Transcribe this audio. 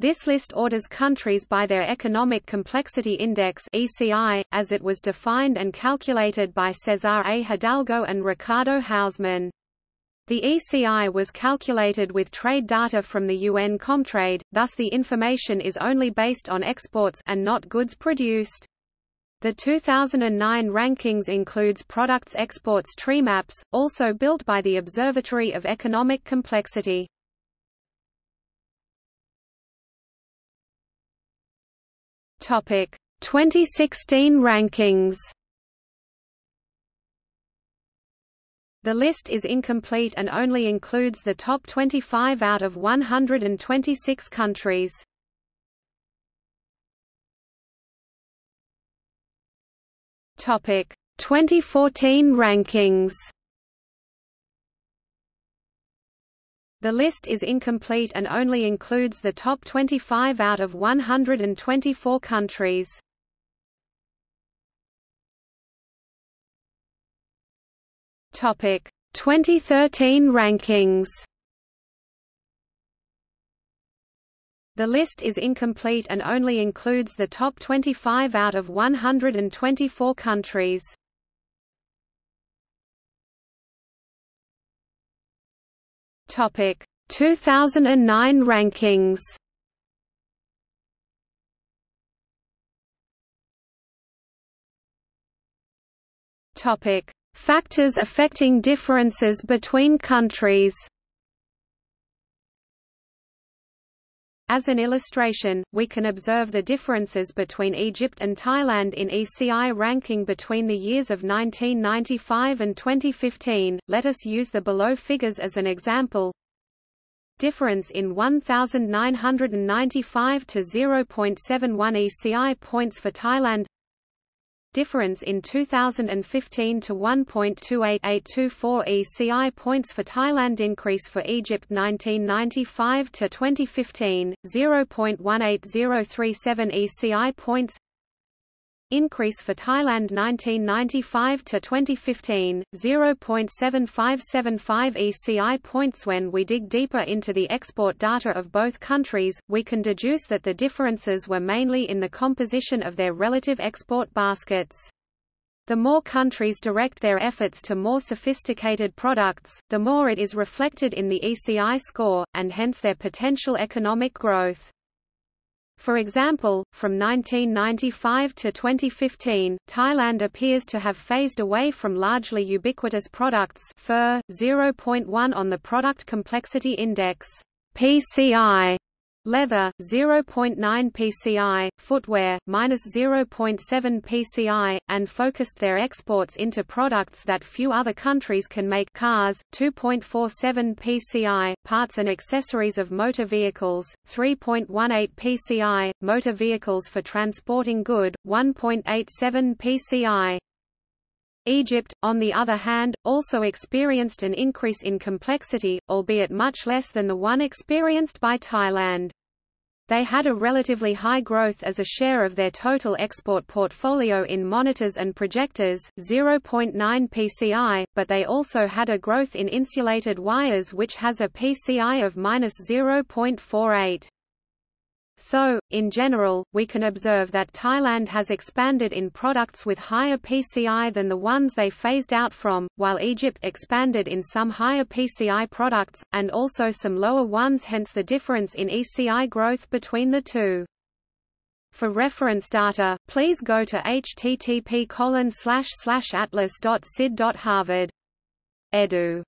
This list orders countries by their Economic Complexity Index (ECI), as it was defined and calculated by Cesar A. Hidalgo and Ricardo Hausmann. The ECI was calculated with trade data from the UN Comtrade, thus the information is only based on exports and not goods produced. The 2009 rankings includes products exports tree maps, also built by the Observatory of Economic Complexity. Topic 2016 rankings. The list is incomplete and only includes the top 25 out of 126 countries. Topic 2014 rankings. The list is incomplete and only includes the top 25 out of 124 countries. Topic 2013 rankings. The list is incomplete and only includes the top 25 out of 124 countries. Topic. 2009 rankings. Topic. Factors affecting differences between countries As an illustration, we can observe the differences between Egypt and Thailand in ECI ranking between the years of 1995 and 2015. Let us use the below figures as an example. Difference in 1995 to 0.71 ECI points for Thailand difference in 2015 to 1.28824 ECI points for Thailand increase for Egypt 1995 to 2015 0.18037 ECI points increase for Thailand 1995 to 2015 0.7575 ECI points when we dig deeper into the export data of both countries we can deduce that the differences were mainly in the composition of their relative export baskets the more countries direct their efforts to more sophisticated products, the more it is reflected in the ECI score, and hence their potential economic growth. For example, from 1995 to 2015, Thailand appears to have phased away from largely ubiquitous products fur, 0.1 on the Product Complexity Index PCI, leather 0.9 pci, footwear minus 0.7 pci, and focused their exports into products that few other countries can make cars 2.47 pci, parts and accessories of motor vehicles 3.18 pci, motor vehicles for transporting good 1.87 pci. Egypt, on the other hand, also experienced an increase in complexity, albeit much less than the one experienced by Thailand. They had a relatively high growth as a share of their total export portfolio in monitors and projectors 0.9 PCI, but they also had a growth in insulated wires which has a PCI of -0.48. So, in general, we can observe that Thailand has expanded in products with higher PCI than the ones they phased out from, while Egypt expanded in some higher PCI products, and also some lower ones hence the difference in ECI growth between the two. For reference data, please go to http atlas.cid.harvard. Edu